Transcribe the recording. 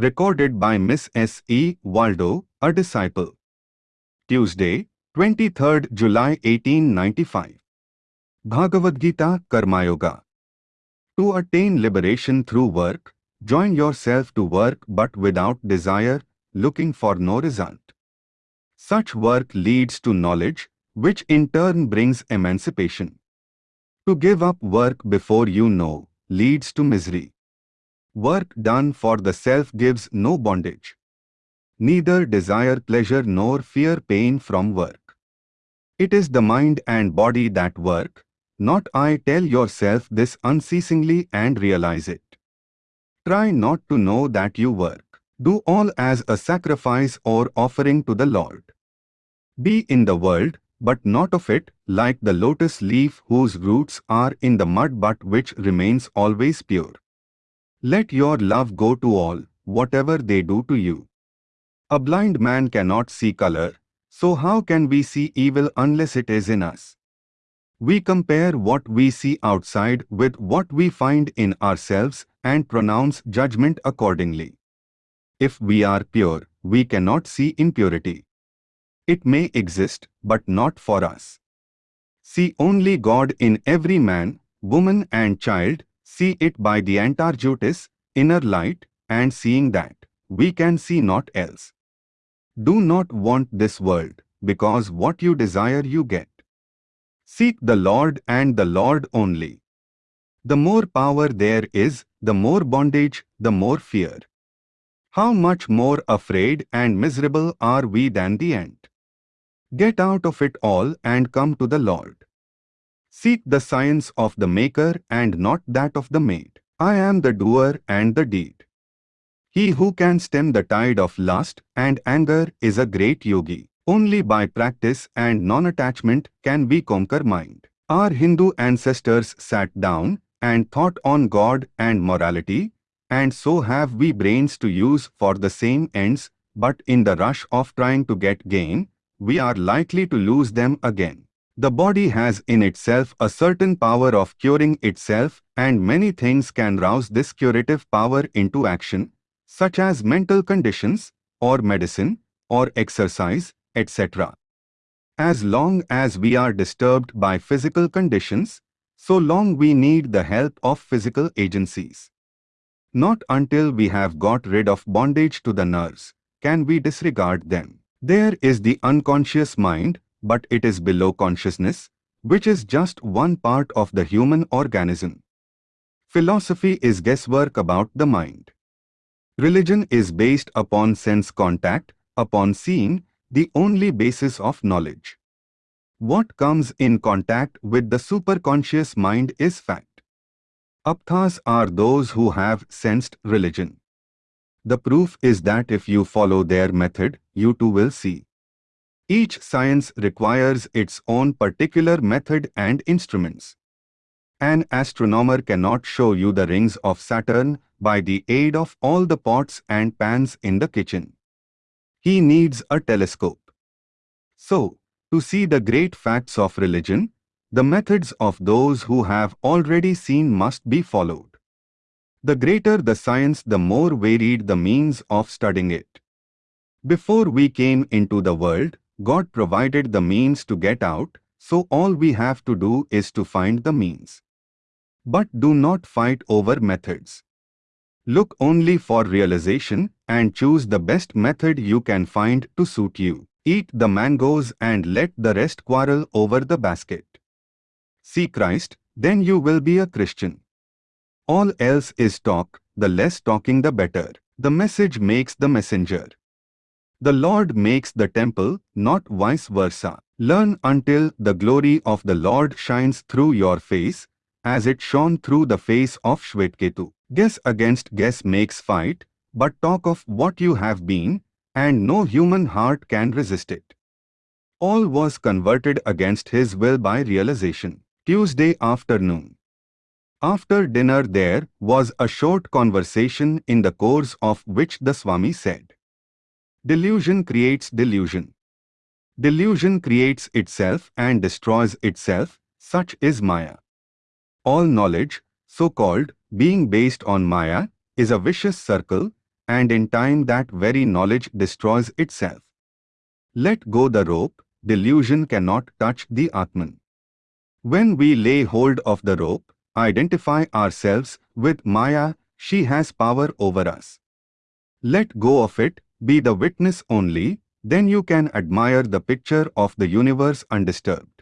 Recorded by Miss S. E. Waldo, a disciple. Tuesday, 23rd July 1895. Bhagavad Gita Karma Yoga. To attain liberation through work, join yourself to work but without desire, looking for no result. Such work leads to knowledge, which in turn brings emancipation. To give up work before you know, leads to misery. Work done for the self gives no bondage. Neither desire pleasure nor fear pain from work. It is the mind and body that work, not I tell yourself this unceasingly and realize it. Try not to know that you work. Do all as a sacrifice or offering to the Lord. Be in the world, but not of it, like the lotus leaf whose roots are in the mud but which remains always pure. Let your love go to all, whatever they do to you. A blind man cannot see color, so how can we see evil unless it is in us? We compare what we see outside with what we find in ourselves and pronounce judgment accordingly. If we are pure, we cannot see impurity. It may exist, but not for us. See only God in every man, woman and child, see it by the Antarjyotis, inner light, and seeing that, we can see not else. Do not want this world, because what you desire you get. Seek the Lord and the Lord only. The more power there is, the more bondage, the more fear. How much more afraid and miserable are we than the ant? Get out of it all and come to the Lord. Seek the science of the maker and not that of the made. I am the doer and the deed. He who can stem the tide of lust and anger is a great yogi. Only by practice and non-attachment can we conquer mind. Our Hindu ancestors sat down and thought on God and morality, and so have we brains to use for the same ends, but in the rush of trying to get gain, we are likely to lose them again. The body has in itself a certain power of curing itself and many things can rouse this curative power into action, such as mental conditions, or medicine, or exercise, etc. As long as we are disturbed by physical conditions, so long we need the help of physical agencies. Not until we have got rid of bondage to the nerves can we disregard them. There is the unconscious mind but it is below consciousness, which is just one part of the human organism. Philosophy is guesswork about the mind. Religion is based upon sense contact, upon seeing, the only basis of knowledge. What comes in contact with the superconscious mind is fact. Aptas are those who have sensed religion. The proof is that if you follow their method, you too will see. Each science requires its own particular method and instruments. An astronomer cannot show you the rings of Saturn by the aid of all the pots and pans in the kitchen. He needs a telescope. So, to see the great facts of religion, the methods of those who have already seen must be followed. The greater the science the more varied the means of studying it. Before we came into the world, God provided the means to get out, so all we have to do is to find the means. But do not fight over methods. Look only for realization and choose the best method you can find to suit you. Eat the mangoes and let the rest quarrel over the basket. See Christ, then you will be a Christian. All else is talk, the less talking the better. The message makes the messenger. The Lord makes the temple, not vice versa. Learn until the glory of the Lord shines through your face, as it shone through the face of Shvetketu. Guess against guess makes fight, but talk of what you have been, and no human heart can resist it. Paul was converted against his will by realization. Tuesday afternoon. After dinner there was a short conversation in the course of which the Swami said, Delusion creates delusion. Delusion creates itself and destroys itself, such is Maya. All knowledge, so-called, being based on Maya, is a vicious circle, and in time that very knowledge destroys itself. Let go the rope, delusion cannot touch the Atman. When we lay hold of the rope, identify ourselves with Maya, she has power over us. Let go of it, be the witness only, then you can admire the picture of the universe undisturbed.